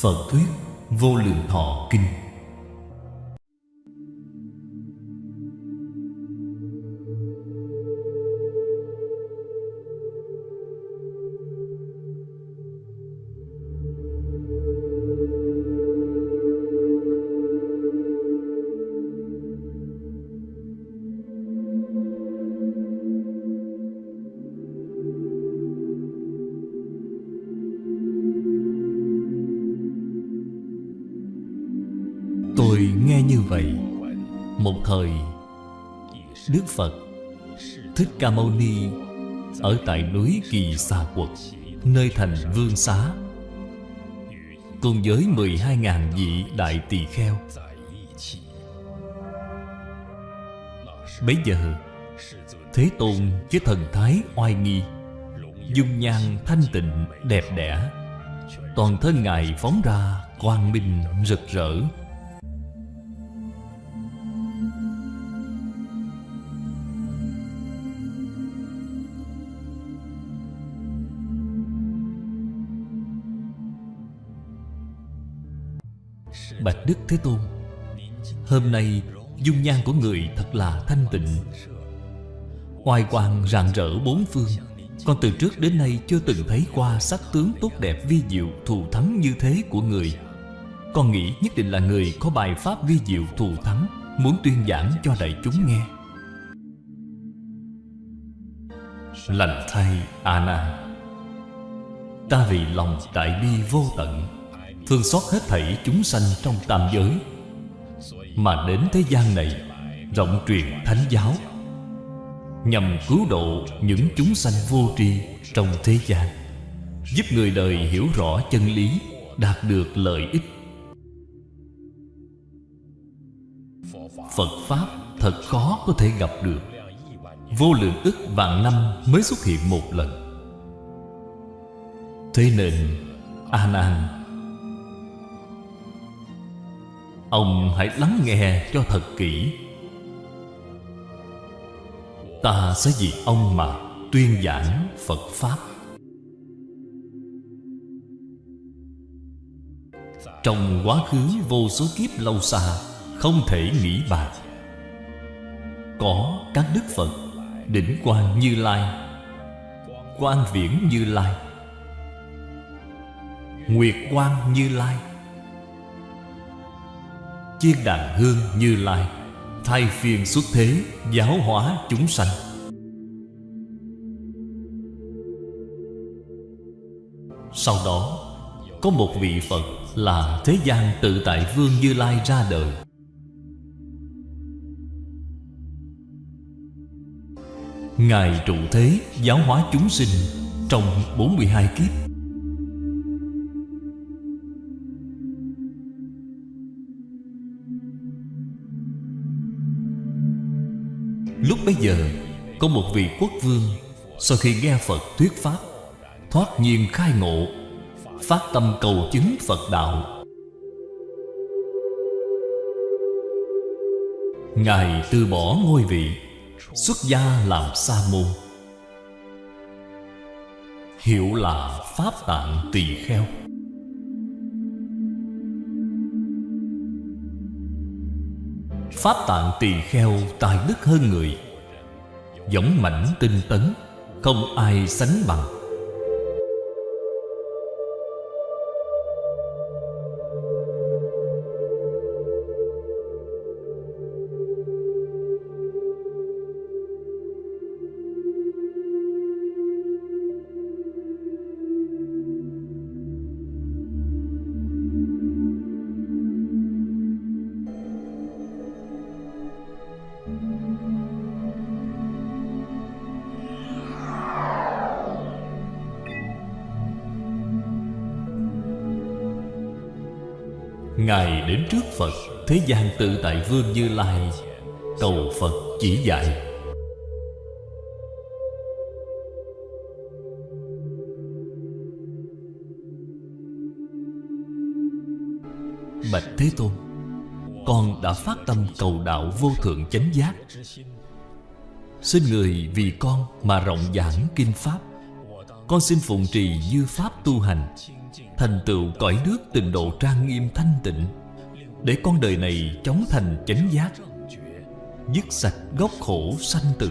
Phật Thuyết Vô Lượng Thọ Kinh. Ca Mâu Ni Ở tại núi Kỳ Xà Quật, Nơi thành Vương Xá. Cùng với 12.000 vị đại tỳ kheo. Bấy giờ, Thế Tôn với thần thái oai nghi, Dung nhan thanh tịnh, đẹp đẽ, Toàn thân Ngài phóng ra quang minh rực rỡ. Bạch Đức Thế Tôn, Hôm nay dung nhan của người thật là thanh tịnh. Oai quang rạng rỡ bốn phương, Con từ trước đến nay chưa từng thấy qua sắc tướng tốt đẹp vi diệu thù thắng như thế của người. Con nghĩ nhất định là người có bài pháp vi diệu thù thắng, Muốn tuyên giảng cho đại chúng nghe. Lành thay A Nan Ta vì lòng đại bi vô tận Thương xót hết thảy chúng sanh trong tam giới. Mà đến thế gian này, Rộng truyền thánh giáo, Nhằm cứu độ những chúng sanh vô tri trong thế gian, Giúp người đời hiểu rõ chân lý, Đạt được lợi ích. Phật Pháp thật khó có thể gặp được. Vô lượng ức vạn năm mới xuất hiện một lần. Thế nên A Nan Ông hãy lắng nghe cho thật kỹ. Ta sẽ vì ông mà tuyên giảng Phật Pháp. Trong quá khứ vô số kiếp lâu xa, Không thể nghĩ bàn Có các đức Phật, Đỉnh Quang Như Lai, Quang Viễn Như Lai, Nguyệt Quang Như Lai. Chiên đàn hương Như Lai, Thay phiên xuất thế, Giáo hóa chúng sanh. Sau đó, Có một vị Phật Là Thế gian tự tại Vương Như Lai ra đời. Ngài trụ thế giáo hóa chúng sinh Trong 42 kiếp. Lúc bấy giờ, Có một vị quốc vương, Sau khi nghe Phật thuyết Pháp, Thoát nhiên khai ngộ, Phát tâm cầu chứng Phật Đạo. Ngài từ bỏ ngôi vị, Xuất gia làm sa môn. Hiệu là Pháp Tạng Tỳ Kheo. Pháp tạng tỳ kheo tài đức hơn người. Giống mảnh tinh tấn, Không ai sánh bằng. Đến trước Phật. Thế gian tự tại Vương Như Lai, Cầu Phật chỉ dạy. Bạch Thế Tôn, Con đã phát tâm cầu đạo vô thượng chánh giác. Xin người vì con mà rộng giảng kinh Pháp. Con xin phụng trì như Pháp tu hành, Thành tựu cõi nước tịnh độ trang nghiêm thanh tịnh. Để con đời này chóng thành chánh giác, Dứt sạch gốc khổ sanh tử.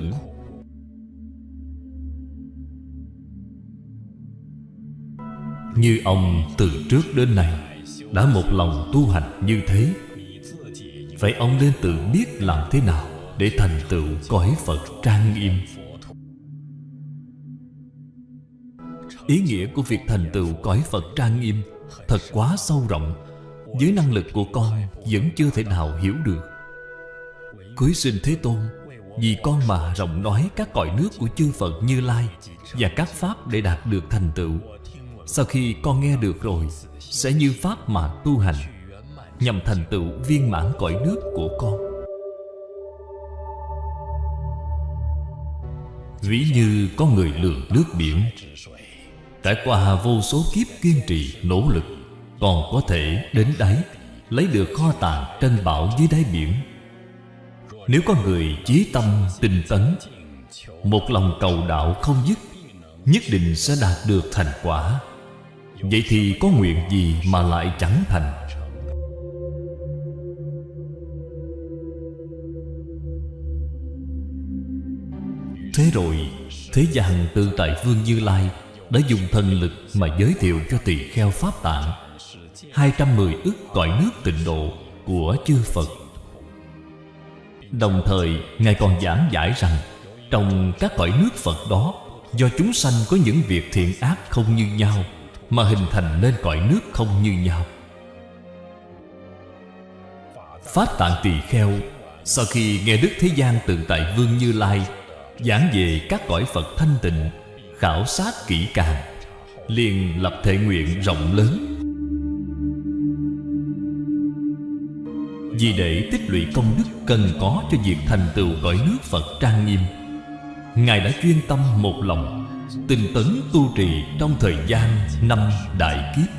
Như ông từ trước đến nay Đã một lòng tu hành như thế, Vậy ông nên tự biết làm thế nào Để thành tựu cõi Phật trang nghiêm? Ý nghĩa của việc thành tựu cõi Phật trang nghiêm Thật quá sâu rộng dưới năng lực của con Vẫn chưa thể nào hiểu được. Cưới sinh Thế Tôn Vì con mà rộng nói các cõi nước của chư Phật Như Lai Và các Pháp để đạt được thành tựu. Sau khi con nghe được rồi Sẽ như Pháp mà tu hành Nhằm thành tựu viên mãn cõi nước của con. Ví như có người lường nước biển Trải qua vô số kiếp kiên trì, nỗ lực còn có thể đến đáy, Lấy được kho tàng trên bảo dưới đáy biển. Nếu có người chí tâm tinh tấn, Một lòng cầu đạo không dứt, Nhất định sẽ đạt được thành quả. Vậy thì có nguyện gì mà lại chẳng thành? Thế rồi, Thế gian tự tại Vương Như Lai Đã dùng thần lực mà giới thiệu cho tỳ kheo Pháp Tạng. 210 ức cõi nước tịnh độ của chư Phật. Đồng thời, Ngài còn giảng giải rằng, Trong các cõi nước Phật đó, Do chúng sanh có những việc thiện ác không như nhau, Mà hình thành nên cõi nước không như nhau. Pháp Tạng Tỳ Kheo, Sau khi nghe Đức Thế gian tự tại Vương Như Lai Giảng về các cõi Phật thanh tịnh, Khảo sát kỹ càng, liền lập thể nguyện rộng lớn. Vì để tích lũy công đức cần có cho việc thành tựu cõi nước Phật trang nghiêm, Ngài đã chuyên tâm một lòng, Tinh tấn tu trì trong thời gian năm đại kiếp.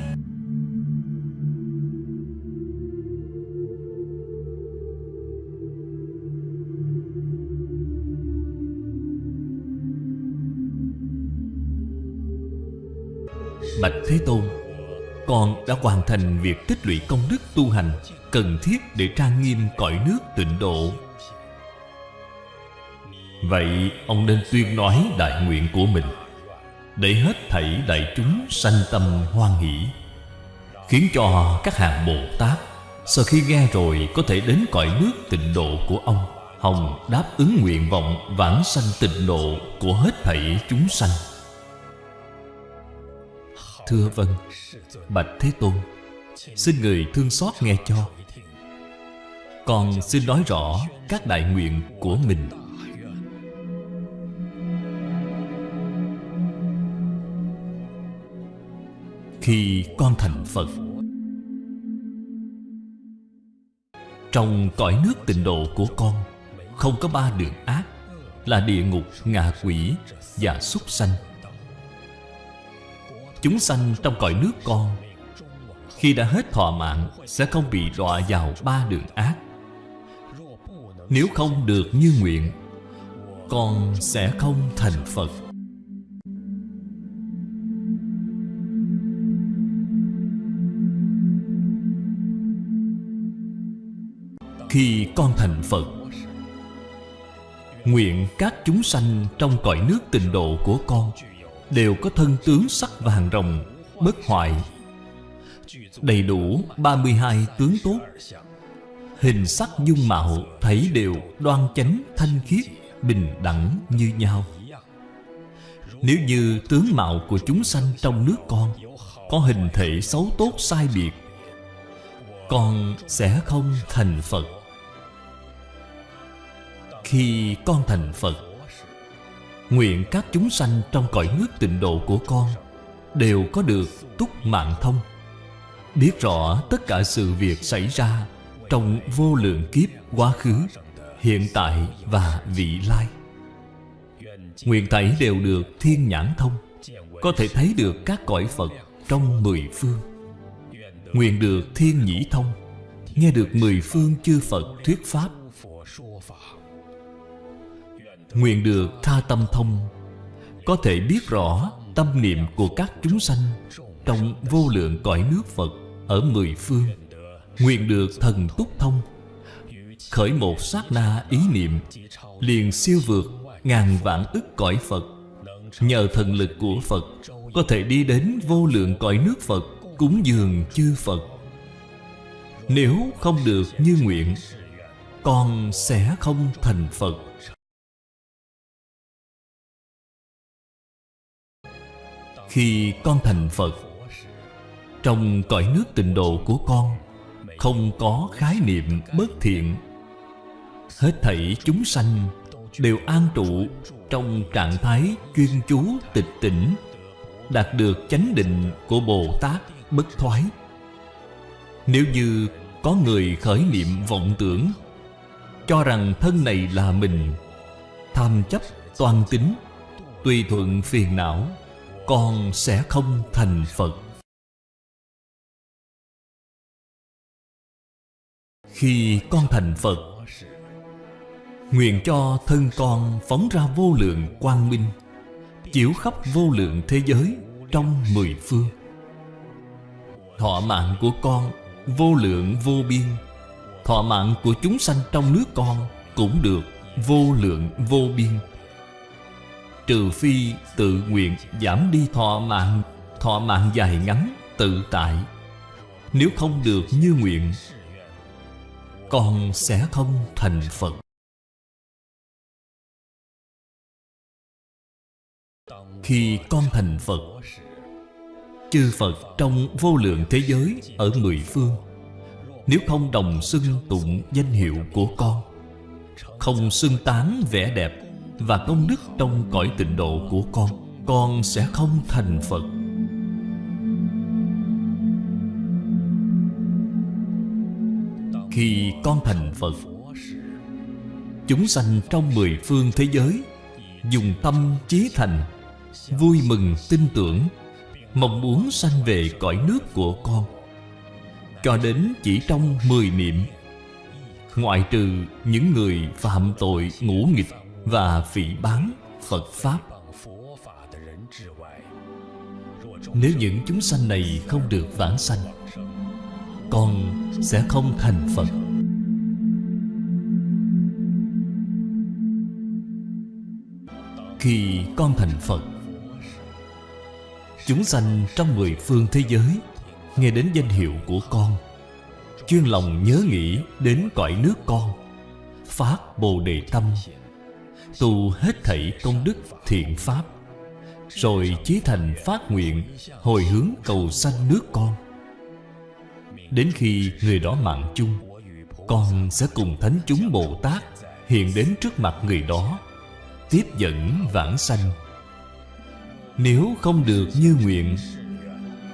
Bạch Thế Tôn con đã hoàn thành việc tích lũy công đức tu hành Cần thiết để trang nghiêm cõi nước tịnh độ. Vậy, ông nên tuyên nói đại nguyện của mình. Để hết thảy đại chúng sanh tâm hoan hỷ, Khiến cho các hàng Bồ Tát Sau khi nghe rồi có thể đến cõi nước tịnh độ của ông, Hồng đáp ứng nguyện vọng vãng sanh tịnh độ của hết thảy chúng sanh. Thưa vâng Bạch Thế Tôn Xin người thương xót nghe cho. Con xin nói rõ các đại nguyện của mình. Khi con thành Phật Trong cõi nước tịnh độ của con Không có ba đường ác Là địa ngục, ngạ quỷ và súc sanh. Chúng sanh trong cõi nước con. Khi đã hết thọ mạng, Sẽ không bị đọa vào ba đường ác. Nếu không được như nguyện, Con sẽ không thành Phật. Khi con thành Phật, Nguyện các chúng sanh trong cõi nước tịnh độ của con Đều có thân tướng sắc vàng rồng, Bất hoại. Đầy đủ 32 tướng tốt. Hình sắc dung mạo, Thấy đều, đoan chánh, thanh khiết, Bình đẳng như nhau. Nếu như tướng mạo của chúng sanh trong nước con Có hình thể xấu tốt sai biệt, Con sẽ không thành Phật. Khi con thành Phật Nguyện các chúng sanh trong cõi nước tịnh độ của con Đều có được túc mạng thông. Biết rõ tất cả sự việc xảy ra Trong vô lượng kiếp quá khứ, Hiện tại và vị lai. Nguyện thảy đều được thiên nhãn thông, Có thể thấy được các cõi Phật trong mười phương. Nguyện được thiên nhĩ thông, Nghe được mười phương chư Phật thuyết Pháp. Nguyện được tha tâm thông, Có thể biết rõ tâm niệm của các chúng sanh trong vô lượng cõi nước Phật Ở mười phương. Nguyện được thần túc thông, Khởi một sát na ý niệm, Liền siêu vượt ngàn vạn ức cõi Phật. Nhờ thần lực của Phật, Có thể đi đến vô lượng cõi nước Phật Cúng dường chư Phật. Nếu không được như nguyện Con sẽ không thành Phật. Khi con thành Phật. Trong cõi nước tịnh độ của con, Không có khái niệm bất thiện. Hết thảy chúng sanh Đều an trụ Trong trạng thái chuyên chú tịch tỉnh, Đạt được chánh định của Bồ Tát bất thoái. Nếu như có người khởi niệm vọng tưởng, Cho rằng thân này là mình, Tham chấp toan tính, Tùy thuận phiền não con sẽ không thành Phật. Khi con thành Phật, Nguyện cho thân con phóng ra vô lượng quang minh, Chiếu khắp vô lượng thế giới trong mười phương. Thọ mạng của con vô lượng vô biên, Thọ mạng của chúng sanh trong nước con cũng được vô lượng vô biên. Trừ phi tự nguyện giảm đi thọ mạng Thọ mạng dài ngắn, tự tại. Nếu không được như nguyện, Con sẽ không thành Phật. Khi con thành Phật, Chư Phật trong vô lượng thế giới Ở mười phương, Nếu không đồng xưng tụng danh hiệu của con, Không xưng tán vẻ đẹp và công đức trong cõi tịnh độ của con Con sẽ không thành Phật. Khi con thành Phật, Chúng sanh trong mười phương thế giới Dùng tâm chí thành, Vui mừng tin tưởng, Mong muốn sanh về cõi nước của con. Cho đến chỉ trong mười niệm, Ngoại trừ những người phạm tội ngũ nghịch và phỉ bán Phật Pháp. Nếu những chúng sanh này không được vãng sanh, Con sẽ không thành Phật. Khi con thành Phật, Chúng sanh trong mười phương thế giới Nghe đến danh hiệu của con, Chuyên lòng nhớ nghĩ đến cõi nước con, Phát Bồ Đề Tâm tu hết thảy công đức thiện pháp, rồi chí thành phát nguyện hồi hướng cầu sanh nước con. Đến khi người đó mạng chung, con sẽ cùng thánh chúng bồ tát hiện đến trước mặt người đó, tiếp dẫn vãng sanh. Nếu không được như nguyện,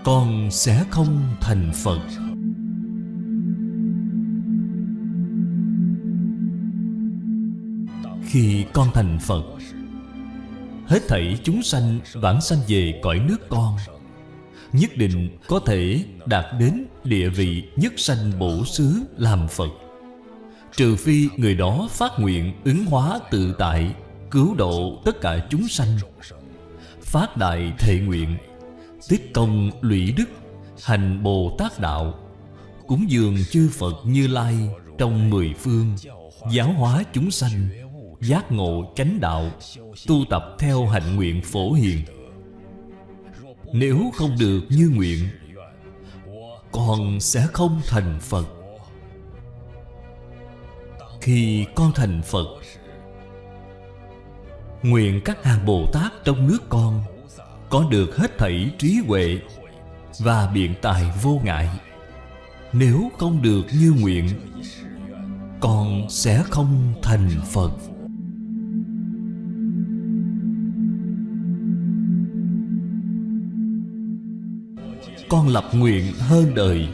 con sẽ không thành phật. Khi con thành Phật. Hết thảy chúng sanh vãng sanh về cõi nước con, Nhất định có thể đạt đến địa vị nhất sanh bổ xứ làm Phật. Trừ phi người đó phát nguyện ứng hóa tự tại, Cứu độ tất cả chúng sanh, Phát đại thệ nguyện Tiết công lũy đức, Hành Bồ Tát Đạo, Cúng dường chư Phật Như Lai Trong mười phương, Giáo hóa chúng sanh giác ngộ chánh đạo, tu tập theo hạnh nguyện phổ hiền. Nếu không được như nguyện con sẽ không thành phật. Khi con thành phật, nguyện các hàng bồ tát trong nước con có được hết thảy trí huệ và biện tài vô ngại. Nếu không được như nguyện con sẽ không thành phật. Con lập nguyện hơn đời,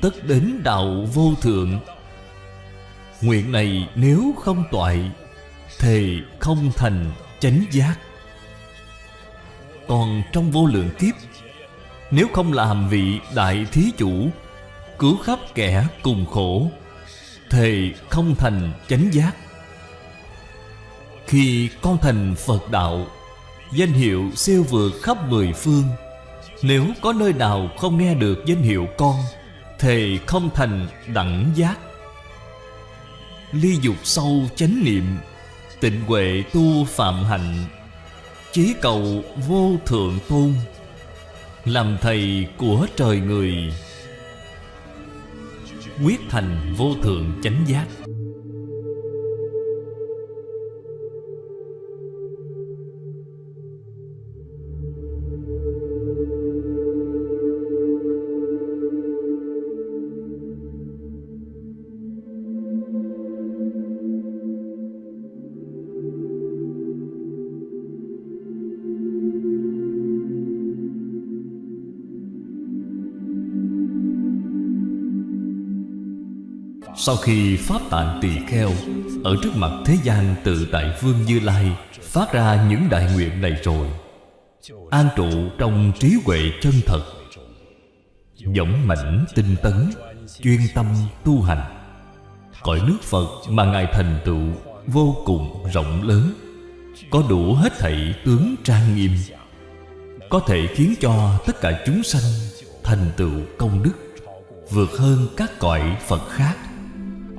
Tất đến đạo vô thượng. Nguyện này nếu không toại Thì không thành chánh giác. Còn trong vô lượng kiếp, Nếu không làm vị đại thí chủ, Cứu khắp kẻ cùng khổ Thì không thành chánh giác. Khi con thành Phật đạo, Danh hiệu siêu vượt khắp mười phương nếu có nơi nào không nghe được danh hiệu con Thề không thành đẳng giác. Ly dục sâu chánh niệm, Tịnh huệ tu phạm hạnh, Chí cầu vô thượng tôn, Làm thầy của trời người, Quyết thành vô thượng chánh giác. Sau khi Pháp Tạng Tỳ Kheo Ở trước mặt thế gian tự tại Vương Như Lai Phát ra những đại nguyện này rồi, An trụ trong trí huệ chân thật, Dõng mãnh tinh tấn, Chuyên tâm tu hành. Cõi nước Phật mà Ngài thành tựu Vô cùng rộng lớn, Có đủ hết thảy tướng trang nghiêm, Có thể khiến cho tất cả chúng sanh Thành tựu công đức, Vượt hơn các cõi Phật khác.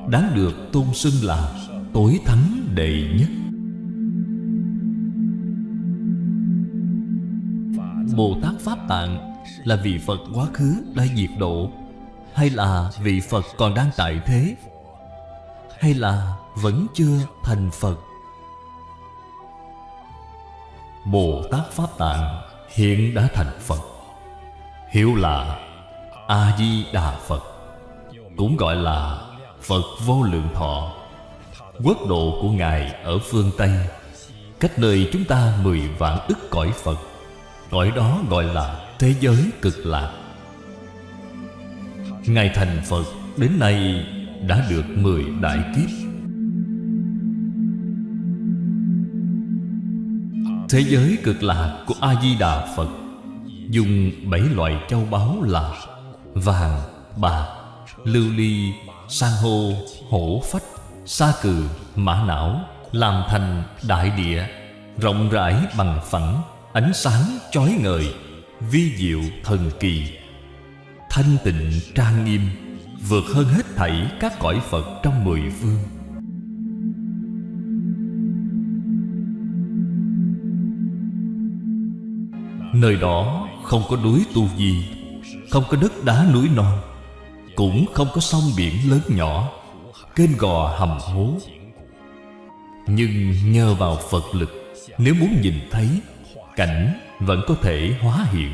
Đáng được tôn xưng là Tối thắng đệ nhất. Bồ Tát Pháp Tạng Là vị Phật quá khứ đã diệt độ, Hay là vị Phật còn đang tại thế, Hay là vẫn chưa thành Phật? Bồ Tát Pháp Tạng hiện đã thành Phật, hiểu là A-di-đà Phật, Cũng gọi là Phật vô lượng thọ. Quốc độ của Ngài ở phương Tây Cách nơi chúng ta mười vạn ức cõi Phật Cõi đó gọi là thế giới cực lạc. Ngài thành Phật đến nay đã được mười đại kiếp. Thế giới cực lạc của A-di-đà Phật Dùng bảy loại châu báu là Vàng, bạc, lưu ly, san hô, hổ phách, sa cừ, mã não Làm thành đại địa Rộng rãi bằng phẳng Ánh sáng chói ngời Vi diệu thần kỳ. Thanh tịnh trang nghiêm Vượt hơn hết thảy các cõi Phật trong mười phương. Nơi đó không có núi tu di Không có đất đá núi non cũng không có sông biển lớn nhỏ Kênh gò hầm hố. Nhưng nhờ vào Phật lực Nếu muốn nhìn thấy Cảnh vẫn có thể hóa hiện.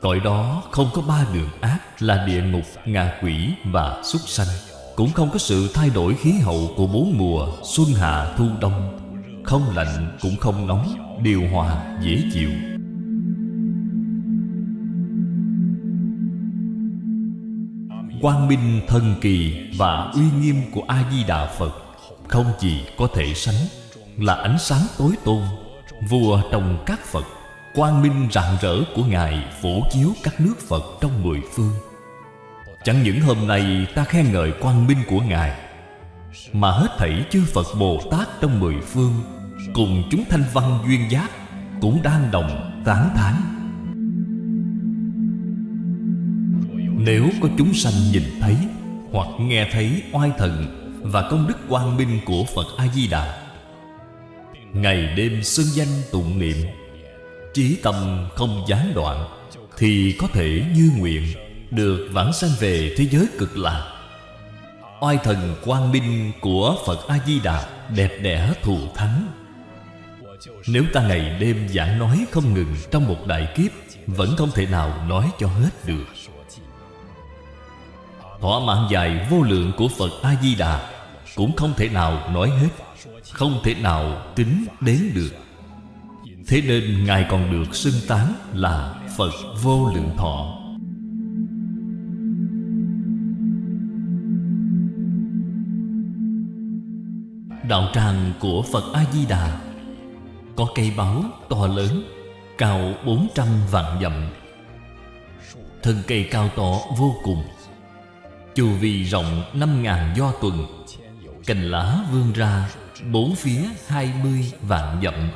Cõi đó không có ba đường ác Là địa ngục, ngạ quỷ và súc sanh. Cũng không có sự thay đổi khí hậu của bốn mùa Xuân hạ thu đông. Không lạnh cũng không nóng Điều hòa dễ chịu. Quang minh thần kỳ và uy nghiêm của a di đà phật không gì có thể sánh là ánh sáng tối tôn vua trong các phật, quang minh rạng rỡ của ngài phổ chiếu các nước phật trong mười phương. Chẳng những hôm nay ta khen ngợi quang minh của ngài, mà hết thảy chư phật bồ tát trong mười phương cùng chúng thanh văn duyên giác cũng đang đồng tán thán. Nếu có chúng sanh nhìn thấy Hoặc nghe thấy oai thần Và công đức quang minh của Phật A-di-đà, Ngày đêm xưng danh tụng niệm, Trí tâm không gián đoạn, Thì có thể như nguyện Được vãng sanh về thế giới cực lạc Oai thần quang minh của Phật A-di-đà Đẹp đẽ thù thắng. Nếu ta ngày đêm giảng nói không ngừng Trong một đại kiếp, Vẫn không thể nào nói cho hết được. Thỏa mãn dài vô lượng của Phật A-di-đà Cũng không thể nào nói hết, Không thể nào tính đến được. Thế nên Ngài còn được xưng tán là Phật vô lượng thọ. Đạo tràng của Phật A-di-đà Có cây báo to lớn, Cao 400 vạn dặm. Thân cây cao to vô cùng Chu vi rộng năm ngàn do tuần, Cành lá vươn ra Bốn phía hai mươi vạn dặm.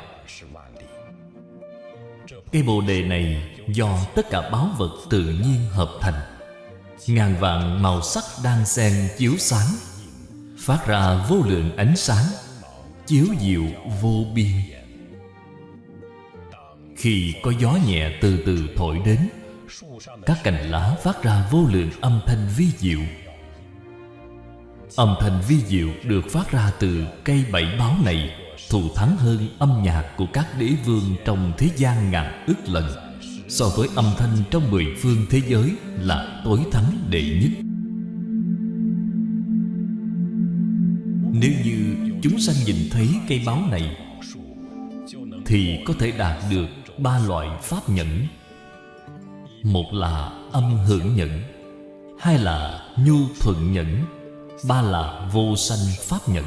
Cây bồ đề này do tất cả báo vật tự nhiên hợp thành. Ngàn vạn màu sắc đang xen chiếu sáng, Phát ra vô lượng ánh sáng, Chiếu diệu vô biên. Khi có gió nhẹ từ từ thổi đến các cành lá phát ra vô lượng âm thanh vi diệu Âm thanh vi diệu được phát ra từ cây bảy báo này Thù thắng hơn âm nhạc của các đế vương trong thế gian ngàn ức lần So với âm thanh trong mười phương thế giới là tối thắng đệ nhất Nếu như chúng sanh nhìn thấy cây báo này Thì có thể đạt được ba loại pháp nhẫn một là âm hưởng nhẫn, Hai là nhu thuận nhẫn, Ba là vô sanh pháp nhẫn.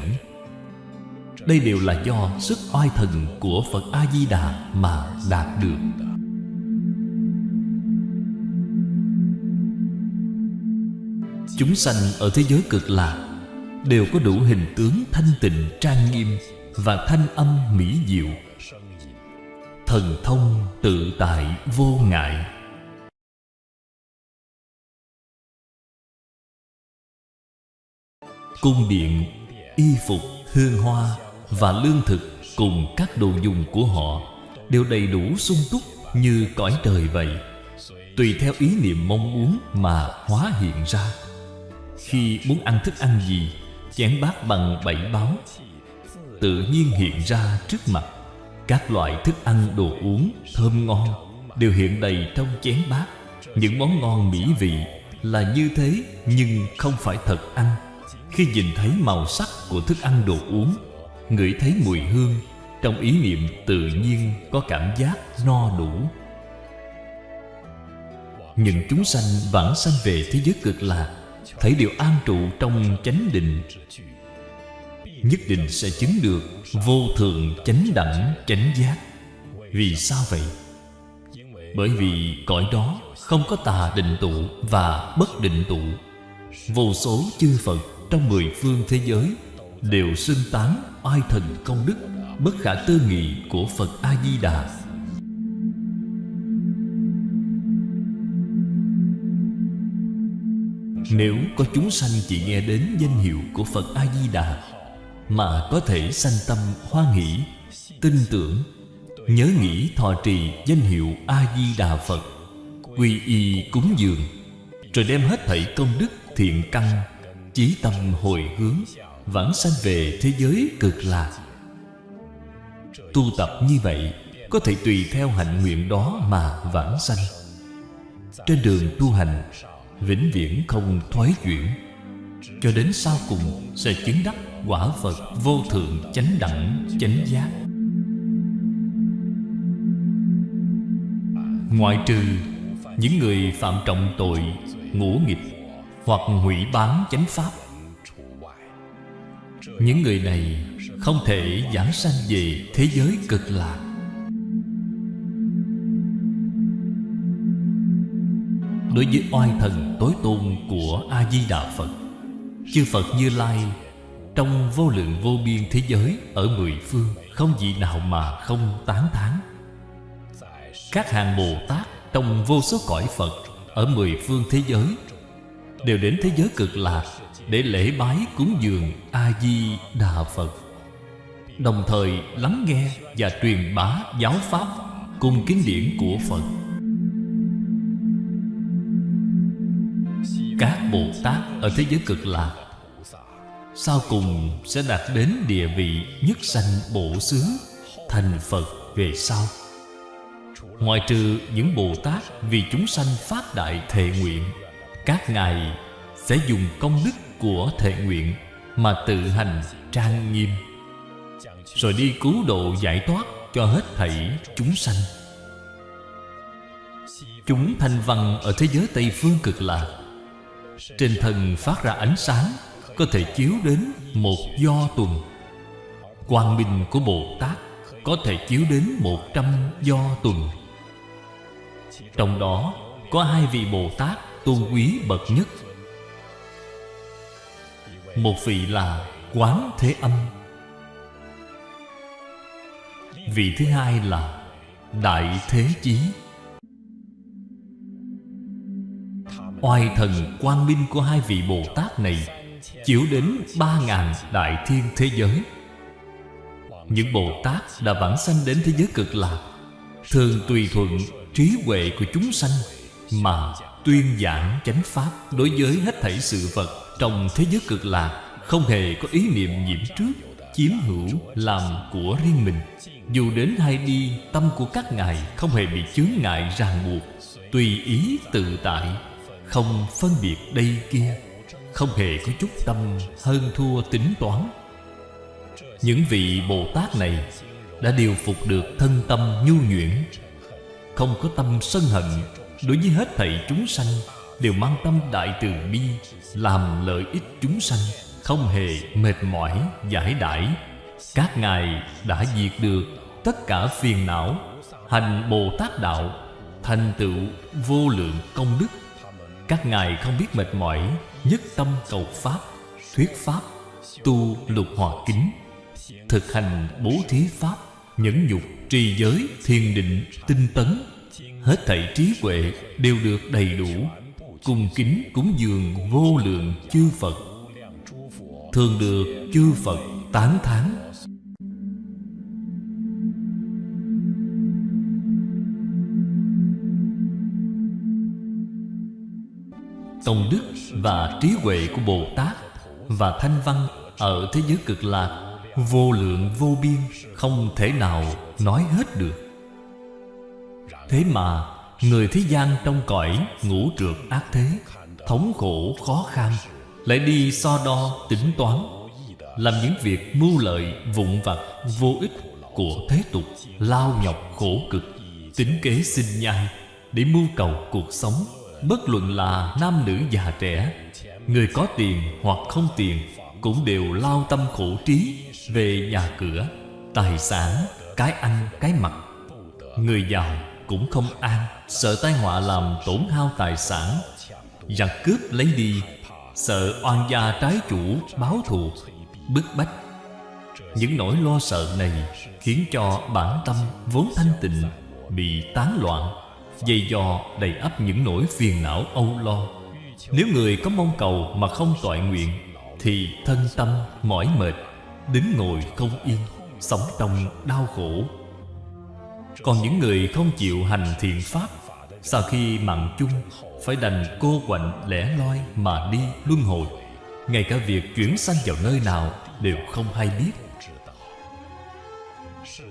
Đây đều là do sức oai thần của Phật A-di-đà mà đạt được. Chúng sanh ở thế giới cực lạc Đều có đủ hình tướng thanh tịnh trang nghiêm Và thanh âm mỹ diệu. Thần thông tự tại vô ngại. Cung điện, y phục, hương hoa Và lương thực cùng các đồ dùng của họ Đều đầy đủ sung túc như cõi trời vậy. Tùy theo ý niệm mong muốn mà hóa hiện ra. Khi muốn ăn thức ăn gì Chén bát bằng bảy báo Tự nhiên hiện ra trước mặt. Các loại thức ăn đồ uống thơm ngon Đều hiện đầy trong chén bát. Những món ngon mỹ vị là như thế Nhưng không phải thật ăn. Khi nhìn thấy màu sắc của thức ăn đồ uống, Ngửi thấy mùi hương, Trong ý niệm tự nhiên có cảm giác no đủ Những chúng sanh vãng sanh về thế giới cực lạc, Thấy điều an trụ trong chánh định, Nhất định sẽ chứng được Vô thượng chánh đẳng, chánh giác Vì sao vậy? Bởi vì cõi đó không có tà định tụ và bất định tụ, Vô số chư Phật trong mười phương thế giới Đều xưng tán oai thần công đức Bất khả tư nghị của Phật A-di-đà. Nếu có chúng sanh chỉ nghe đến danh hiệu của Phật A-di-đà Mà có thể sanh tâm hoan hỷ, tin tưởng Nhớ nghĩ thọ trì danh hiệu A-di-đà Phật Quy y cúng dường Rồi đem hết thảy công đức thiện căn Chí tâm hồi hướng, Vãng sanh về thế giới cực lạc. Tu tập như vậy Có thể tùy theo hạnh nguyện đó mà vãng sanh. Trên đường tu hành, vĩnh viễn không thoái chuyển. Cho đến sau cùng sẽ chứng đắc quả Phật vô thượng chánh đẳng, chánh giác. Ngoại trừ những người phạm trọng tội, ngũ nghịch hoặc hủy bán chánh pháp. Những người này không thể giảng sanh về thế giới cực lạc. Đối với oai thần tối tôn của a di đà phật, chư phật như lai trong vô lượng vô biên thế giới ở mười phương không vị nào mà không tán thán. Các hàng bồ tát trong vô số cõi phật ở mười phương thế giới đều đến thế giới cực lạc để lễ bái cúng dường a di đà phật. Đồng thời lắng nghe và truyền bá giáo pháp cùng kinh điển của phật. Các bồ tát ở thế giới cực lạc sau cùng sẽ đạt đến địa vị nhất sanh bổ xứ thành phật về sau. Ngoại trừ những bồ tát vì chúng sanh phát đại thệ nguyện các ngài sẽ dùng công đức của thệ nguyện mà tự hành trang nghiêm. Rồi đi cứu độ giải thoát cho hết thảy chúng sanh. Chúng thanh văn ở thế giới tây phương cực lạc. Trên thân phát ra ánh sáng, Có thể chiếu đến một do tuần. Quang minh của Bồ Tát Có thể chiếu đến một trăm do tuần. Trong đó có hai vị Bồ Tát tôn quý bậc nhất. Một vị là Quán Thế Âm. Vị thứ hai là đại thế chí. Oai thần quang minh của hai vị Bồ Tát này Chiếu đến ba ngàn đại thiên thế giới. Những Bồ Tát đã vãng sanh đến thế giới cực lạc, Thường tùy thuận trí huệ của chúng sanh Mà tuyên giảng chánh pháp Đối với hết thảy sự vật Trong thế giới cực lạc Không hề có ý niệm nhiễm trước, Chiếm hữu, làm của riêng mình. Dù đến hay đi, Tâm của các ngài không hề bị chướng ngại ràng buộc. Tùy ý tự tại, Không phân biệt đây kia, Không hề có chút tâm hơn thua tính toán. Những vị Bồ Tát này Đã điều phục được thân tâm nhu nhuyễn, Không có tâm sân hận Đối với hết thảy chúng sanh Đều mang tâm đại từ bi Làm lợi ích chúng sanh Không hề mệt mỏi giải đãi. Các ngài đã diệt được Tất cả phiền não Hành Bồ Tát Đạo Thành tựu vô lượng công đức. Các ngài không biết mệt mỏi Nhất tâm cầu Pháp Thuyết Pháp Tu lục hòa kính Thực hành bố thí Pháp Nhẫn nhục, trì giới, thiền định, tinh tấn. Hết thảy trí huệ đều được đầy đủ, Cung kính cúng dường vô lượng chư Phật. Thường được chư Phật tán thán. Tông đức và trí huệ của Bồ Tát Và Thanh Văn ở thế giới cực lạc Vô lượng vô biên Không thể nào nói hết được. Thế mà, Người thế gian trong cõi ngũ trượt ác thế, Thống khổ khó khăn, Lại đi so đo tính toán, Làm những việc mưu lợi vụn vặt vô ích Của thế tục, Lao nhọc khổ cực, Tính kế sinh nhai, Để mưu cầu cuộc sống. Bất luận là nam nữ già trẻ, Người có tiền hoặc không tiền, Cũng đều lao tâm khổ trí Về nhà cửa, Tài sản, Cái ăn, cái mặc. Người giàu cũng không an, Sợ tai họa làm tổn hao tài sản. Giặc cướp lấy đi, Sợ oan gia trái chủ báo thù, Bức bách. Những nỗi lo sợ này Khiến cho bản tâm vốn thanh tịnh, Bị tán loạn Dây dò đầy ắp những nỗi phiền não âu lo. Nếu người có mong cầu mà không toại nguyện, Thì thân tâm mỏi mệt, Đứng ngồi không yên, Sống trong đau khổ. Còn những người không chịu hành thiện pháp, Sau khi mạng chung, Phải đành cô quạnh lẻ loi mà đi luân hồi. Ngay cả việc chuyển sanh vào nơi nào Đều không hay biết.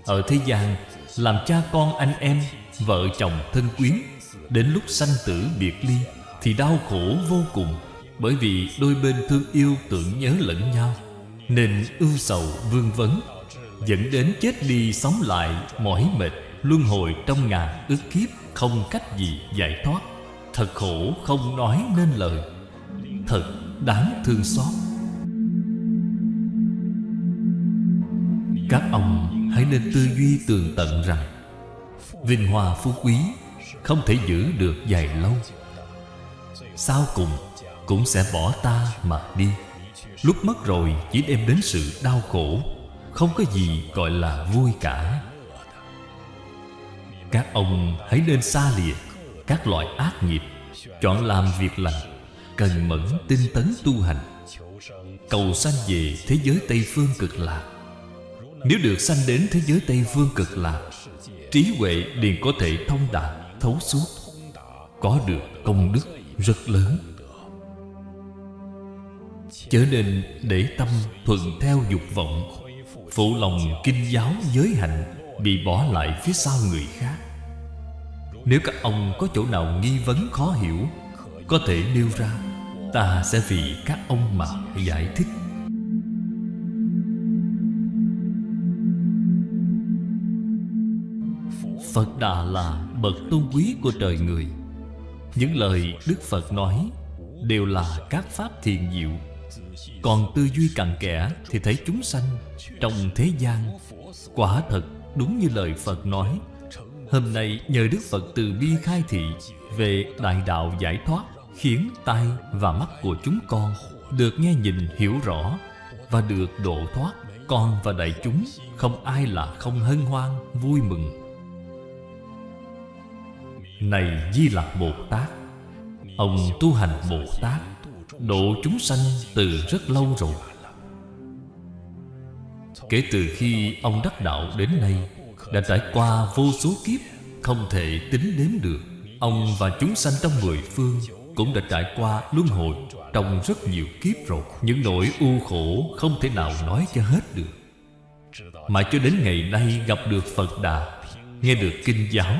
Ở thế gian, Làm cha con anh em, Vợ chồng thân quyến, Đến lúc sanh tử biệt ly Thì đau khổ vô cùng, Bởi vì đôi bên thương yêu tưởng nhớ lẫn nhau, Nên ưu sầu vương vấn, Dẫn đến chết đi sống lại mỏi mệt. Luân hồi trong ngàn ức kiếp Không cách gì giải thoát. Thật khổ không nói nên lời. Thật đáng thương xót. Các ông hãy nên tư duy tường tận rằng, Vinh hoa phú quý Không thể giữ được dài lâu. Sau cùng Cũng sẽ bỏ ta mà đi. Lúc mất rồi chỉ đem đến sự đau khổ, Không có gì gọi là vui cả. Các ông hãy nên xa lìa, Các loại ác nghiệp, Chọn làm việc lành, Cần mẫn tinh tấn tu hành. Cầu sanh về thế giới Tây Phương cực lạc. Nếu được sanh đến thế giới Tây Phương cực lạc, Trí huệ liền có thể thông đạt, Thấu suốt. Có được công đức rất lớn. Chớ nên để tâm thuận theo dục vọng, Phụ lòng kinh giáo giới hạnh Bị bỏ lại phía sau người khác. Nếu các ông có chỗ nào nghi vấn khó hiểu, Có thể nêu ra, Ta sẽ vì các ông mà giải thích. Phật Đà là bậc tôn quý của trời người. Những lời Đức Phật nói Đều là các pháp thiền diệu. Còn tư duy cặn kẽ Thì thấy chúng sanh Trong thế gian Quả thật đúng như lời Phật nói. Hôm nay nhờ Đức Phật từ bi khai thị Về đại đạo giải thoát Khiến tai và mắt của chúng con Được nghe nhìn hiểu rõ Và được độ thoát, Con và đại chúng Không ai là không hân hoan, vui mừng. Này Di Lặc Bồ Tát, Ông tu hành Bồ Tát, Độ chúng sanh từ rất lâu rồi. Kể từ khi ông đắc đạo đến nay, Đã trải qua vô số kiếp, Không thể tính đếm được. Ông và chúng sanh trong mười phương Cũng đã trải qua luân hồi Trong rất nhiều kiếp rồi. Những nỗi u khổ không thể nào nói cho hết được. Mà cho đến ngày nay gặp được Phật Đà, Nghe được kinh giáo,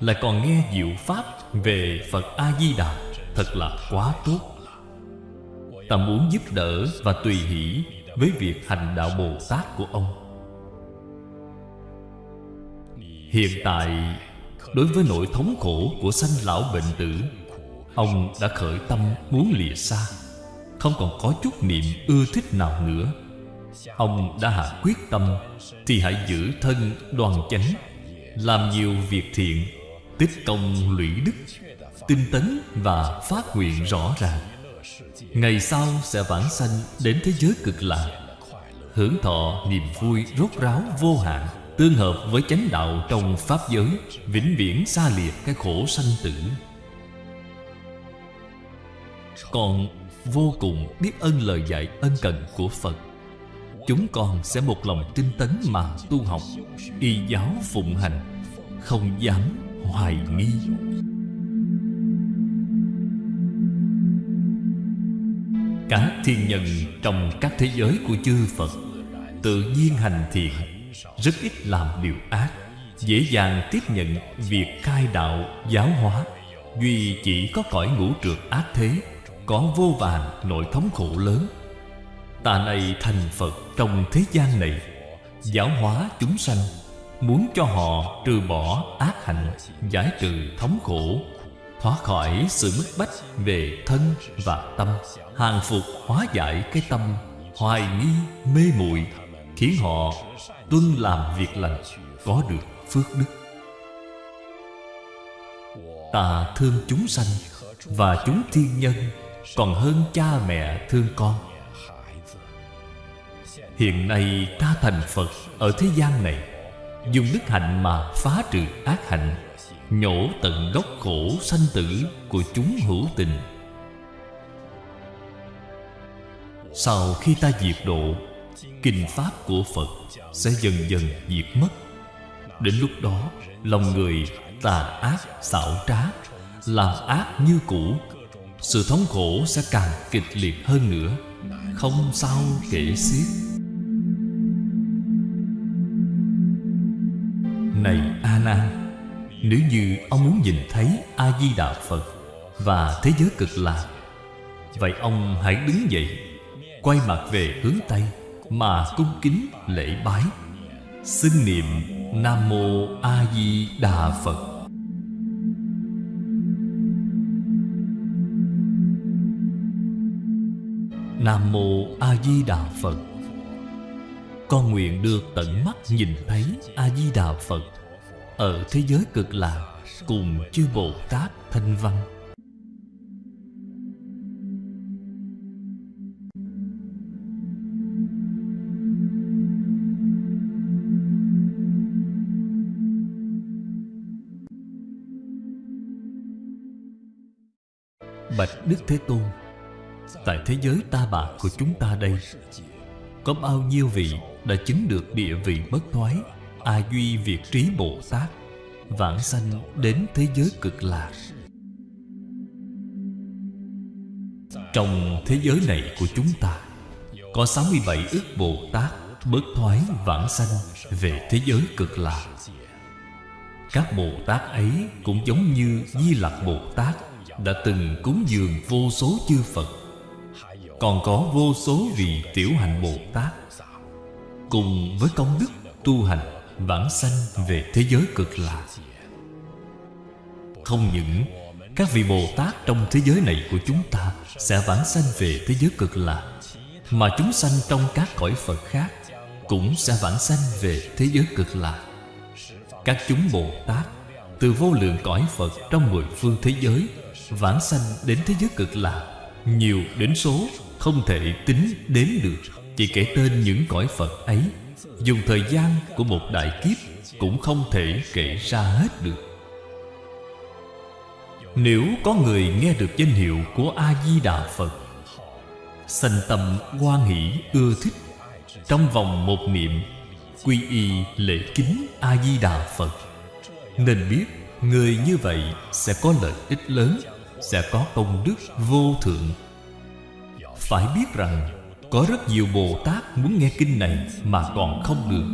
Lại còn nghe diệu pháp về Phật A-di-đà, Thật là quá tốt. Ta muốn giúp đỡ và tùy hỷ với việc hành đạo Bồ Tát của ông. Hiện tại, Đối với nỗi thống khổ của sanh lão bệnh tử, Ông đã khởi tâm muốn lìa xa, Không còn có chút niệm ưa thích nào nữa. Ông đã hạ quyết tâm Thì hãy giữ thân đoàn chánh, Làm nhiều việc thiện, Tích công lũy đức, Tinh tấn và phát nguyện rõ ràng. Ngày sau sẽ vãng sanh đến thế giới cực lạc Hưởng thọ niềm vui rốt ráo vô hạn, Tương hợp với chánh đạo trong Pháp giới, Vĩnh viễn xa liệt cái khổ sanh tử. Còn vô cùng biết ơn lời dạy ân cần của Phật, Chúng con sẽ một lòng tinh tấn mà tu học, Y giáo phụng hành, Không dám hoài nghi. Các thiên nhân trong các thế giới của chư Phật, Tự nhiên hành thiện, Rất ít làm điều ác, Dễ dàng tiếp nhận việc khai đạo, giáo hóa. Duy chỉ có cõi ngũ trượt ác thế, Có vô vàn nội thống khổ lớn. Ta này thành Phật trong thế gian này, Giáo hóa chúng sanh, Muốn cho họ trừ bỏ ác hạnh, Giải trừ thống khổ. Thoát khỏi sự bức bách về thân và tâm. Hàng phục hóa giải cái tâm, Hoài nghi, mê muội, Khiến họ tuân làm việc lành, Có được phước đức. Ta thương chúng sanh Và chúng thiên nhân, Còn hơn cha mẹ thương con. Hiện nay ta thành Phật Ở thế gian này, Dùng đức hạnh mà phá trừ ác hạnh. Nhổ tận gốc khổ sanh tử Của chúng hữu tình. Sau khi ta diệt độ, Kinh Pháp của Phật Sẽ dần dần diệt mất. Đến lúc đó, Lòng người tà ác, xảo trá, Làm ác như cũ, Sự thống khổ sẽ càng kịch liệt hơn nữa, Không sao kể xiết. Này A Nan nếu như ông muốn nhìn thấy A-di-đà Phật Và thế giới cực lạc, Vậy ông hãy đứng dậy, Quay mặt về hướng Tây Mà cung kính lễ bái. Xưng niệm Nam Mô A Di Đà Phật. Nam Mô A Di Đà Phật. Con nguyện được tận mắt nhìn thấy A Di Đà Phật. Ở thế giới cực lạc Cùng chư Bồ Tát Thanh Văn. Bạch Đức Thế Tôn, Tại thế giới ta bà của chúng ta đây, Có bao nhiêu vị đã chứng được địa vị bất thoái? A Duy Việt Trí Bồ Tát, Vãng sanh đến thế giới cực lạc. Trong thế giới này của chúng ta, Có 67 ức Bồ Tát Bất thoái vãng sanh về thế giới cực lạc. Các Bồ Tát ấy cũng giống như Di Lặc Bồ Tát Đã từng cúng dường vô số chư Phật. Còn có vô số vị tiểu hạnh Bồ Tát Cùng với công đức tu hành Vãng sanh về thế giới cực lạc Không những các vị Bồ Tát trong thế giới này của chúng ta Sẽ vãng sanh về thế giới cực lạc Mà chúng sanh trong các cõi Phật khác Cũng sẽ vãng sanh về thế giới cực lạc Các chúng Bồ Tát Từ vô lượng cõi Phật trong mười phương thế giới Vãng sanh đến thế giới cực lạc Nhiều đến số không thể tính đếm được, Chỉ kể tên những cõi Phật ấy. Dùng thời gian của một đại kiếp Cũng không thể kể ra hết được. Nếu có người nghe được danh hiệu của A-di-đà Phật, Sanh tâm hoan hỷ ưa thích, Trong vòng một niệm, Quy y lễ kính A-di-đà Phật, Nên biết Người như vậy sẽ có lợi ích lớn, Sẽ có công đức vô thượng. Phải biết rằng có rất nhiều Bồ Tát muốn nghe kinh này Mà còn không được.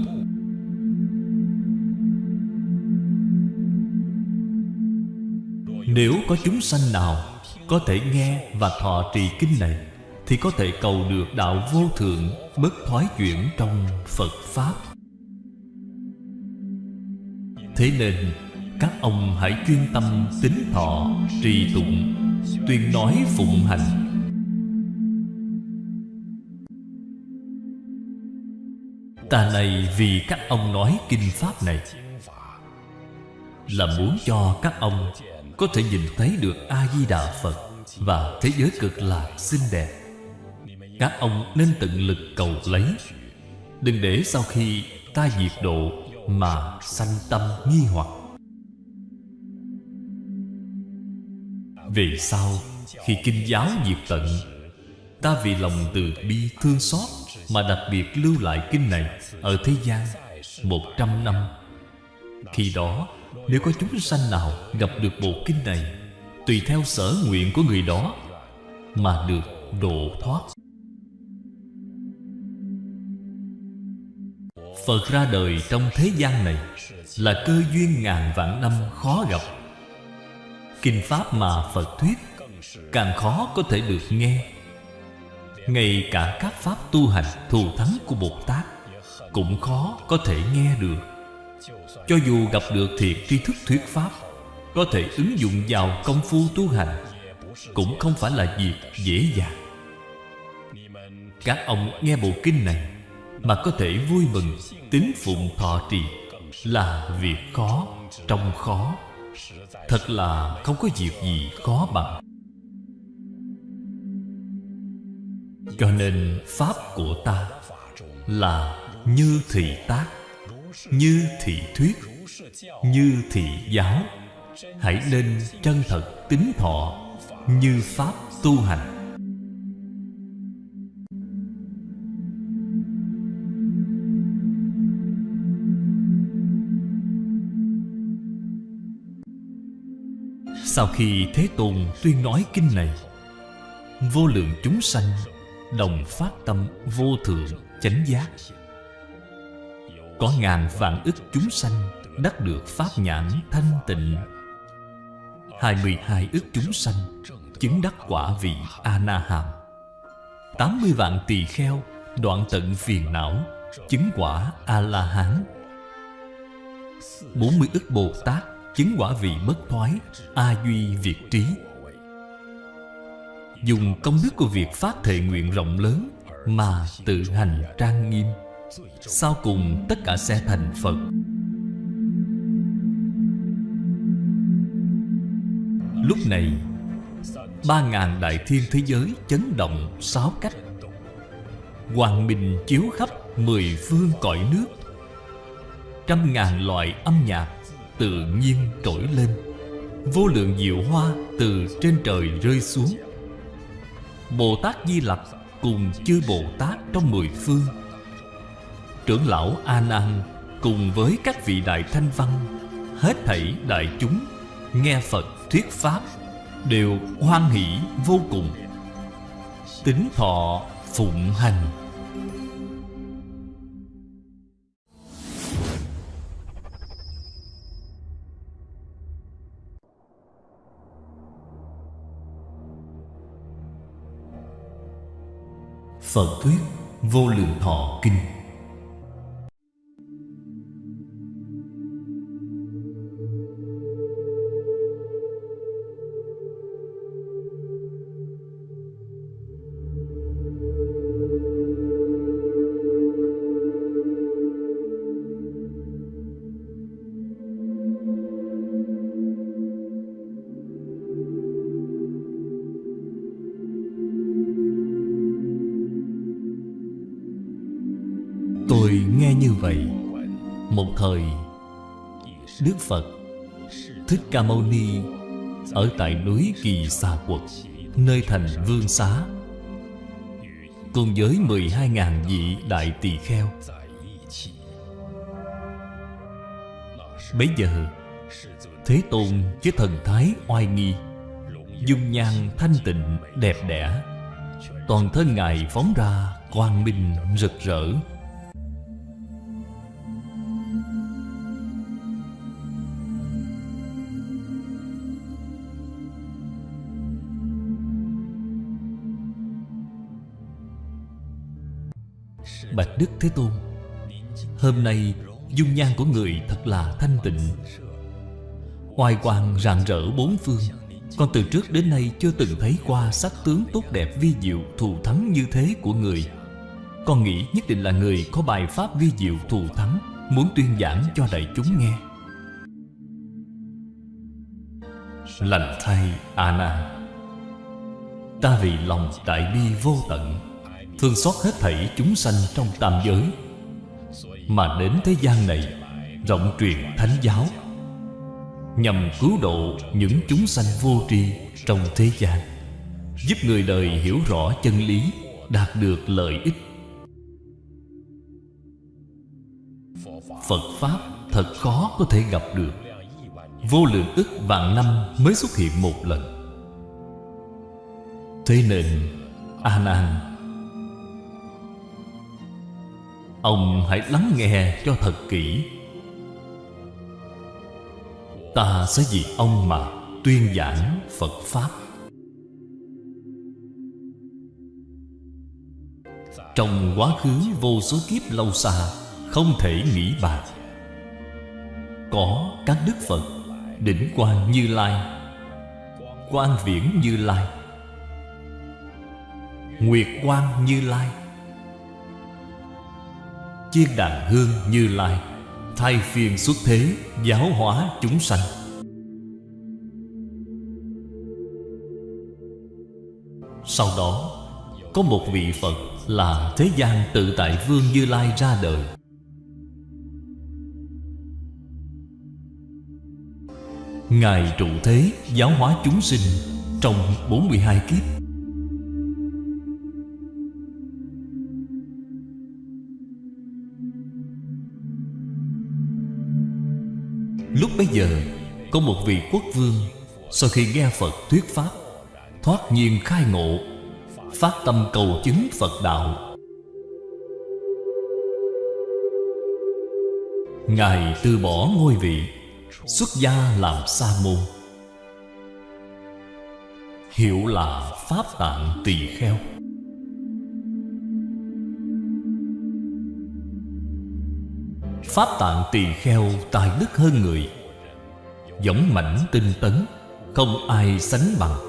Nếu có chúng sanh nào Có thể nghe và thọ trì kinh này, Thì có thể cầu được đạo vô thượng Bất thoái chuyển trong Phật Pháp. Thế nên, Các ông hãy chuyên tâm tính thọ, Trì tụng, Tuyên nói phụng hành. Ta này vì các ông nói kinh Pháp này. Là muốn cho các ông có thể nhìn thấy được A-di-đà Phật Và thế giới cực lạc xinh đẹp. Các ông nên tận lực cầu lấy. Đừng để sau khi ta diệt độ Mà sanh tâm nghi hoặc. Vì sao khi kinh giáo diệt tận, Ta vì lòng từ bi thương xót mà đặc biệt lưu lại kinh này Ở thế gian Một trăm năm. Khi đó, nếu có chúng sanh nào gặp được bộ kinh này, Tùy theo sở nguyện của người đó Mà được độ thoát. Phật ra đời trong thế gian này Là cơ duyên ngàn vạn năm khó gặp. Kinh Pháp mà Phật thuyết Càng khó có thể được nghe. Ngay cả các Pháp tu hành thù thắng của Bồ Tát Cũng khó có thể nghe được. Cho dù gặp được thiệt tri thức thuyết Pháp, Có thể ứng dụng vào công phu tu hành Cũng không phải là việc dễ dàng. Các ông nghe bộ kinh này Mà có thể vui mừng, Tín phụng thọ trì Là việc khó Trong khó. Thật là không có việc gì khó bằng. Cho nên Pháp của ta Là như thị tác, như thị thuyết, như thị giáo. Hãy nên chân thật tín thọ như pháp tu hành. Sau khi Thế Tôn tuyên nói kinh này, Vô lượng chúng sanh Đồng phát tâm vô thượng chánh giác. Có ngàn vạn ức chúng sanh Đắc được Pháp nhãn thanh tịnh. 22 ức chúng sanh Chứng đắc quả vị A-na-hàm. 80 vạn tỳ kheo Đoạn tận phiền não Chứng quả A-la-hán. 40 ức Bồ Tát Chứng quả vị bất thoái A-duy việt trí Dùng công đức của việc phát thệ nguyện rộng lớn Mà tự hành trang nghiêm. Sau cùng, tất cả sẽ thành Phật. Lúc này, Ba ngàn đại thiên thế giới chấn động sáu cách. Hoàng bình chiếu khắp mười phương cõi nước. Trăm ngàn loại âm nhạc tự nhiên trỗi lên. Vô lượng diệu hoa từ trên trời rơi xuống. Bồ Tát Di Lặc cùng chư Bồ Tát trong mười phương. Trưởng lão A Nan cùng với các vị đại thanh văn, hết thảy đại chúng, nghe Phật thuyết pháp, đều hoan hỷ vô cùng. Tính thọ phụng hành. Phật thuyết vô lượng thọ kinh. Đức Phật Thích Ca Mâu Ni Ở tại núi Kỳ Xà Quật, Nơi thành Vương Xá. Cùng với 12.000 vị đại tỳ kheo. Bấy giờ, Thế Tôn với thần thái oai nghi, Dung nhan thanh tịnh đẹp đẽ, Toàn thân Ngài phóng ra quang minh rực rỡ. Bạch Đức Thế Tôn. Hôm nay, dung nhan của người thật là thanh tịnh. Oai quang rạng rỡ bốn phương, Con từ trước đến nay chưa từng thấy qua sắc tướng tốt đẹp vi diệu thù thắng như thế của người. Con nghĩ nhất định là người có bài pháp vi diệu thù thắng, Muốn tuyên giảng cho đại chúng nghe. Lành thay A Nan Ta vì lòng đại bi vô tận Thương xót hết thảy chúng sanh trong tam giới. Mà đến thế gian này, Rộng truyền thánh giáo, Nhằm cứu độ những chúng sanh vô tri trong thế gian, Giúp người đời hiểu rõ chân lý, Đạt được lợi ích. Phật Pháp thật khó có thể gặp được. Vô lượng ức vạn năm mới xuất hiện một lần. Thế nên, A Nan Ông hãy lắng nghe cho thật kỹ. Ta sẽ vì ông mà tuyên giảng Phật Pháp. Trong quá khứ vô số kiếp lâu xa, Không thể nghĩ bàn Có các đức Phật, Đỉnh Quang Như Lai Quang Viễn Như Lai, Nguyệt Quang Như Lai Chiên đàn hương Như Lai, Thay phiên xuất thế, Giáo hóa chúng sanh. Sau đó, Có một vị Phật Là Thế gian tự tại Vương Như Lai ra đời. Ngài trụ thế, giáo hóa chúng sinh Trong 42 kiếp. Lúc bấy giờ, Có một vị quốc vương, Sau khi nghe Phật thuyết Pháp, Thoát nhiên khai ngộ, Phát tâm cầu chứng Phật Đạo. Ngài từ bỏ ngôi vị, Xuất gia làm sa môn. Hiệu là Pháp Tạng Tỳ Kheo. Pháp tạng tỳ kheo tài đức hơn người. Giống mảnh tinh tấn, Không ai sánh bằng.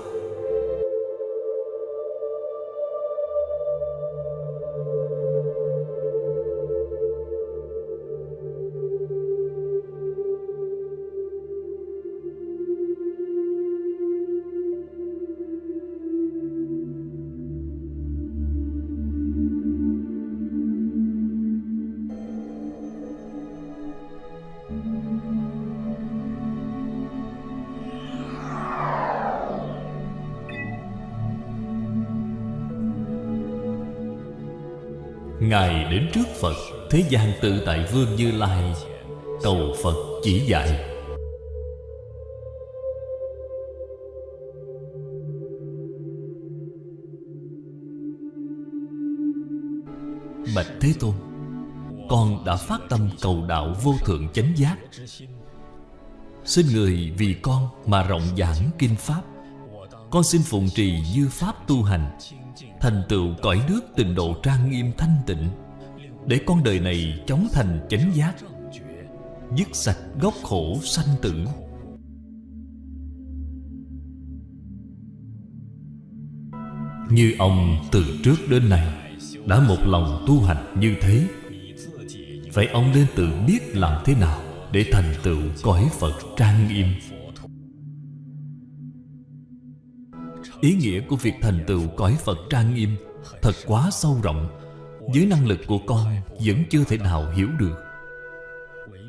Đến trước Phật, Thế gian tự tại Vương Như Lai, Cầu Phật chỉ dạy. Bạch Thế Tôn, Con đã phát tâm cầu đạo vô thượng chánh giác. Xin người vì con mà rộng giảng kinh Pháp. Con xin phụng trì như Pháp tu hành, Thành tựu cõi nước tịnh độ trang nghiêm thanh tịnh. Để con đời này chóng thành chánh giác, Dứt sạch gốc khổ sanh tử. Như ông từ trước đến nay Đã một lòng tu hành như thế, Vậy ông nên tự biết làm thế nào Để thành tựu cõi Phật trang nghiêm? Ý nghĩa của việc thành tựu cõi Phật trang nghiêm Thật quá sâu rộng với năng lực của con Vẫn chưa thể nào hiểu được.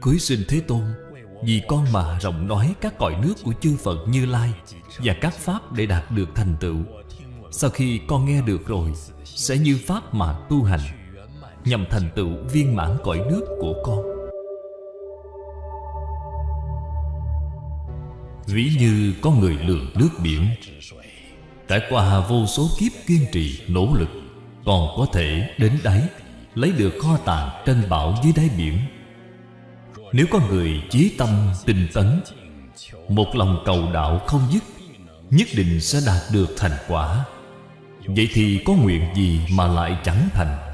Cuối sinh Thế Tôn Vì con mà rộng nói các cõi nước của chư Phật Như Lai Và các Pháp để đạt được thành tựu. Sau khi con nghe được rồi Sẽ như Pháp mà tu hành Nhằm thành tựu viên mãn cõi nước của con. Ví như có người lường nước biển Trải qua vô số kiếp kiên trì, nỗ lực còn có thể đến đáy, Lấy được kho tàng trên bảo dưới đáy biển. Nếu có người chí tâm tinh tấn, Một lòng cầu đạo không dứt, Nhất định sẽ đạt được thành quả. Vậy thì có nguyện gì mà lại chẳng thành?